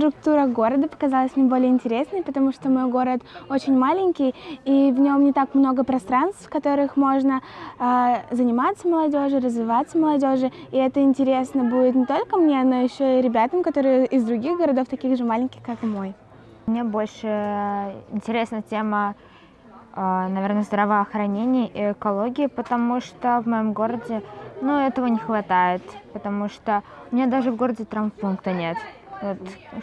Структура города показалась мне более интересной, потому что мой город очень маленький, и в нем не так много пространств, в которых можно э, заниматься молодежи, развиваться молодежи. И это интересно будет не только мне, но еще и ребятам, которые из других городов, таких же маленьких, как и мой. Мне больше интересна тема, э, наверное, здравоохранения и экологии, потому что в моем городе ну, этого не хватает, потому что у меня даже в городе травмпункта нет.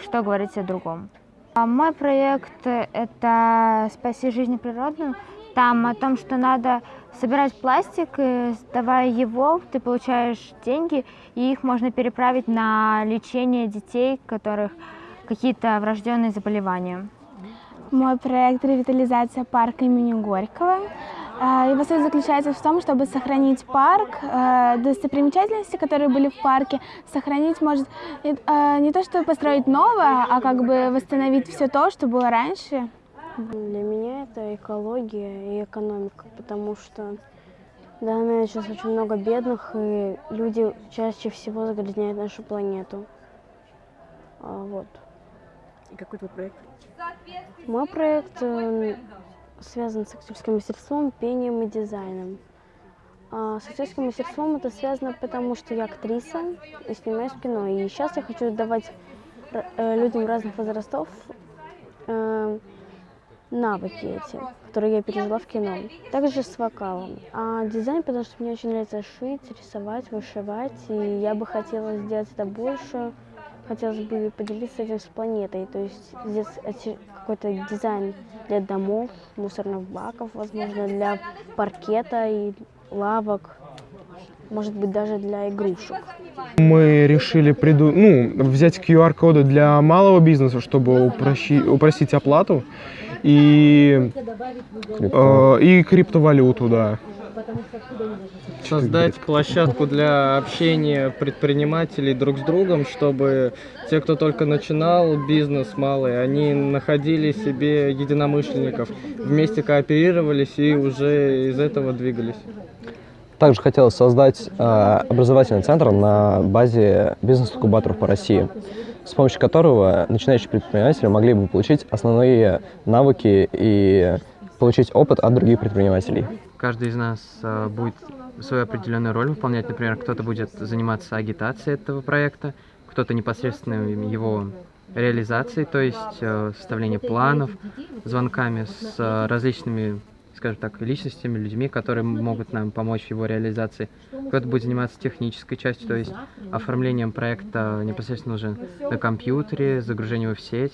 Что говорить о другом. А мой проект – это «Спаси жизнь природную». Там о том, что надо собирать пластик, и сдавая его, ты получаешь деньги, и их можно переправить на лечение детей, у которых какие-то врожденные заболевания. Мой проект «Ревитализация парка имени Горького». А, его суть заключается в том, чтобы сохранить парк, а, достопримечательности, которые были в парке, сохранить, может, а, не то, чтобы построить новое, а как бы восстановить все то, что было раньше. Для меня это экология и экономика, потому что в данный момент сейчас очень много бедных, и люди чаще всего загрязняют нашу планету. Вот. И какой твой проект? Мой проект э, связан с актерским мастерством, пением и дизайном. А с актерским мастерством это связано потому, что я актриса и снимаюсь в кино. И сейчас я хочу давать э, людям разных возрастов э, навыки эти, которые я пережила в кино. Также с вокалом. А дизайн, потому что мне очень нравится шить, рисовать, вышивать. И я бы хотела сделать это больше хотелось бы поделиться этим с планетой, то есть здесь какой-то дизайн для домов, мусорных баков, возможно, для паркета и лавок, может быть, даже для игрушек. Мы решили приду... ну, взять QR-коды для малого бизнеса, чтобы упрощи... упростить оплату, и, э, и криптовалюту, да создать площадку для общения предпринимателей друг с другом, чтобы те, кто только начинал бизнес малый, они находили себе единомышленников, вместе кооперировались и уже из этого двигались. Также хотелось создать э, образовательный центр на базе бизнес-инкубаторов по России, с помощью которого начинающие предприниматели могли бы получить основные навыки и получить опыт от других предпринимателей. Каждый из нас э, будет свою определенную роль выполнять. Например, кто-то будет заниматься агитацией этого проекта, кто-то непосредственно его реализацией, то есть э, составление планов, звонками с э, различными, скажем так, личностями, людьми, которые могут нам помочь в его реализации. Кто-то будет заниматься технической частью, то есть оформлением проекта непосредственно уже на компьютере, загружением его в сеть.